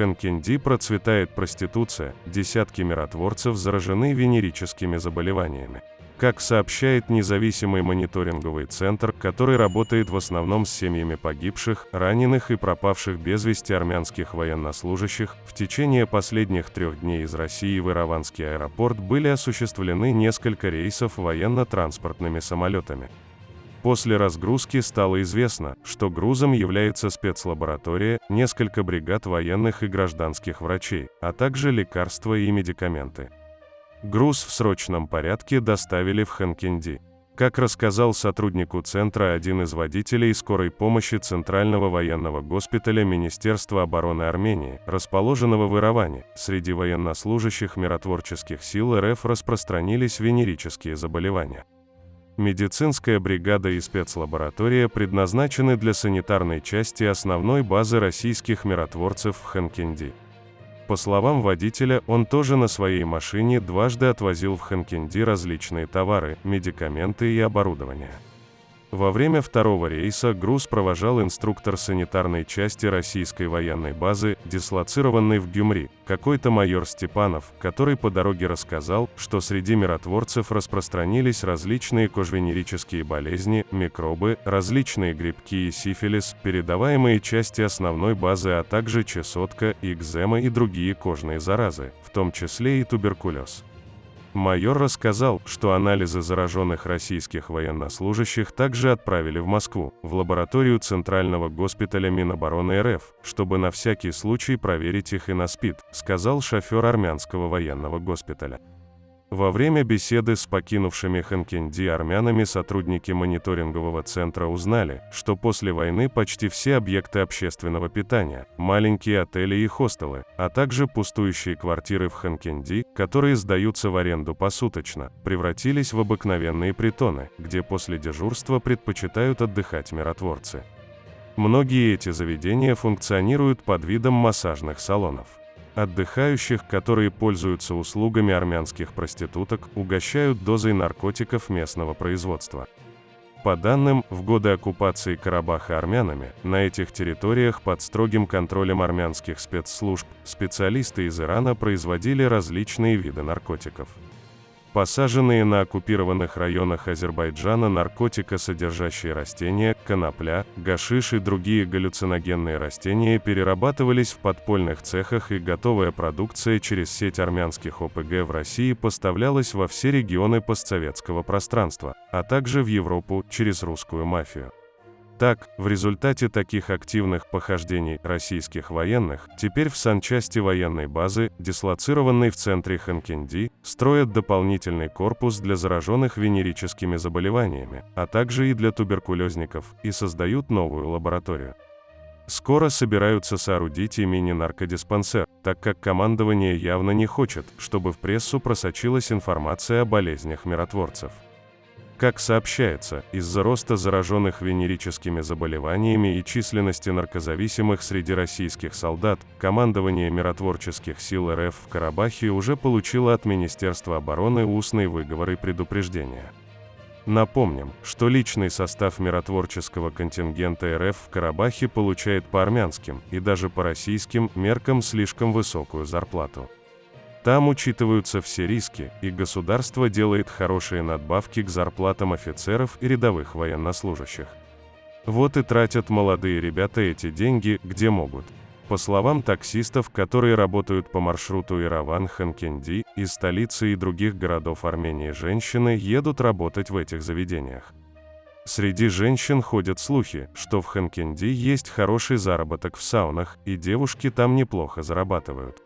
Хэнкенди процветает проституция, десятки миротворцев заражены венерическими заболеваниями. Как сообщает независимый мониторинговый центр, который работает в основном с семьями погибших, раненых и пропавших без вести армянских военнослужащих, в течение последних трех дней из России в Ираванский аэропорт были осуществлены несколько рейсов военно-транспортными самолетами. После разгрузки стало известно, что грузом является спецлаборатория, несколько бригад военных и гражданских врачей, а также лекарства и медикаменты. Груз в срочном порядке доставили в Ханкенди. Как рассказал сотруднику центра один из водителей скорой помощи Центрального военного госпиталя Министерства обороны Армении, расположенного в Ираване, среди военнослужащих миротворческих сил РФ распространились венерические заболевания. Медицинская бригада и спецлаборатория предназначены для санитарной части основной базы российских миротворцев в Ханкенди. По словам водителя, он тоже на своей машине дважды отвозил в Ханкенди различные товары, медикаменты и оборудование. Во время второго рейса груз провожал инструктор санитарной части российской военной базы, дислоцированной в Гюмри, какой-то майор Степанов, который по дороге рассказал, что среди миротворцев распространились различные кожвенерические болезни, микробы, различные грибки и сифилис, передаваемые части основной базы, а также чесотка, экзема и другие кожные заразы, в том числе и туберкулез. Майор рассказал, что анализы зараженных российских военнослужащих также отправили в Москву, в лабораторию Центрального госпиталя Минобороны РФ, чтобы на всякий случай проверить их и на СПИД, сказал шофер армянского военного госпиталя. Во время беседы с покинувшими Ханкенди армянами сотрудники мониторингового центра узнали, что после войны почти все объекты общественного питания, маленькие отели и хостелы, а также пустующие квартиры в Ханкенди, которые сдаются в аренду посуточно, превратились в обыкновенные притоны, где после дежурства предпочитают отдыхать миротворцы. Многие эти заведения функционируют под видом массажных салонов. Отдыхающих, которые пользуются услугами армянских проституток, угощают дозой наркотиков местного производства. По данным, в годы оккупации Карабаха армянами, на этих территориях под строгим контролем армянских спецслужб, специалисты из Ирана производили различные виды наркотиков. Посаженные на оккупированных районах Азербайджана наркотикосодержащие растения, конопля, гашиш и другие галлюциногенные растения перерабатывались в подпольных цехах и готовая продукция через сеть армянских ОПГ в России поставлялась во все регионы постсоветского пространства, а также в Европу через русскую мафию. Так, в результате таких активных похождений российских военных, теперь в санчасти военной базы, дислоцированной в центре Ханкенди, строят дополнительный корпус для зараженных венерическими заболеваниями, а также и для туберкулезников, и создают новую лабораторию. Скоро собираются соорудить и мини-наркодиспансер, так как командование явно не хочет, чтобы в прессу просочилась информация о болезнях миротворцев. Как сообщается, из-за роста зараженных венерическими заболеваниями и численности наркозависимых среди российских солдат, командование миротворческих сил РФ в Карабахе уже получило от Министерства обороны устный выговор и предупреждение. Напомним, что личный состав миротворческого контингента РФ в Карабахе получает по армянским и даже по российским меркам слишком высокую зарплату. Там учитываются все риски, и государство делает хорошие надбавки к зарплатам офицеров и рядовых военнослужащих. Вот и тратят молодые ребята эти деньги, где могут. По словам таксистов, которые работают по маршруту Ираван-Ханкенди, из столицы и других городов Армении женщины едут работать в этих заведениях. Среди женщин ходят слухи, что в Ханкенди есть хороший заработок в саунах, и девушки там неплохо зарабатывают.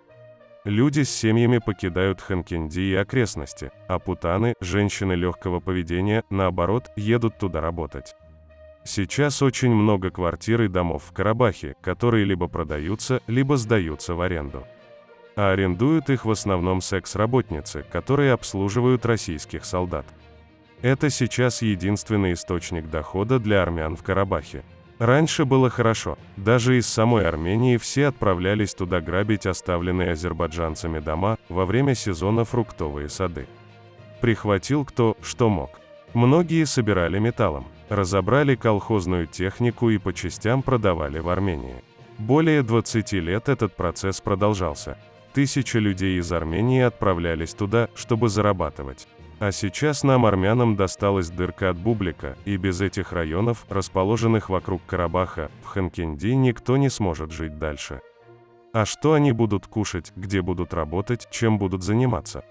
Люди с семьями покидают Ханкенди и окрестности, а путаны, женщины легкого поведения, наоборот, едут туда работать. Сейчас очень много квартир и домов в Карабахе, которые либо продаются, либо сдаются в аренду. А арендуют их в основном секс-работницы, которые обслуживают российских солдат. Это сейчас единственный источник дохода для армян в Карабахе. Раньше было хорошо. Даже из самой Армении все отправлялись туда грабить оставленные азербайджанцами дома во время сезона фруктовые сады. Прихватил кто, что мог. Многие собирали металлом, разобрали колхозную технику и по частям продавали в Армении. Более 20 лет этот процесс продолжался. Тысячи людей из Армении отправлялись туда, чтобы зарабатывать. А сейчас нам, армянам, досталась дырка от Бублика, и без этих районов, расположенных вокруг Карабаха, в Ханкенди никто не сможет жить дальше. А что они будут кушать, где будут работать, чем будут заниматься?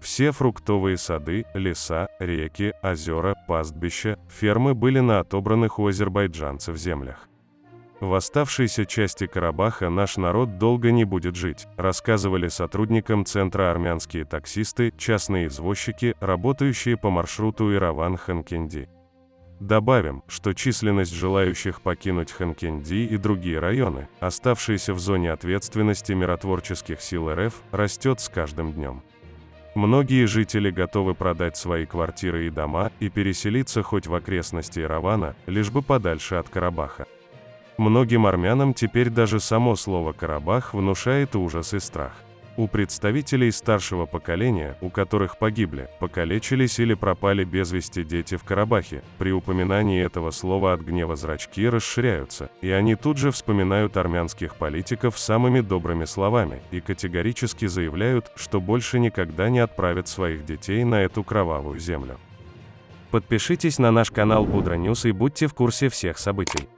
Все фруктовые сады, леса, реки, озера, пастбища, фермы были на отобранных у азербайджанцев землях. В оставшейся части Карабаха наш народ долго не будет жить, рассказывали сотрудникам центра армянские таксисты, частные извозчики, работающие по маршруту Ираван-Ханкенди. Добавим, что численность желающих покинуть Ханкенди и другие районы, оставшиеся в зоне ответственности миротворческих сил РФ, растет с каждым днем. Многие жители готовы продать свои квартиры и дома и переселиться хоть в окрестности Иравана, лишь бы подальше от Карабаха. Многим армянам теперь даже само слово «Карабах» внушает ужас и страх. У представителей старшего поколения, у которых погибли, покалечились или пропали без вести дети в Карабахе, при упоминании этого слова от гнева зрачки расширяются, и они тут же вспоминают армянских политиков самыми добрыми словами и категорически заявляют, что больше никогда не отправят своих детей на эту кровавую землю. Подпишитесь на наш канал Будра News и будьте в курсе всех событий.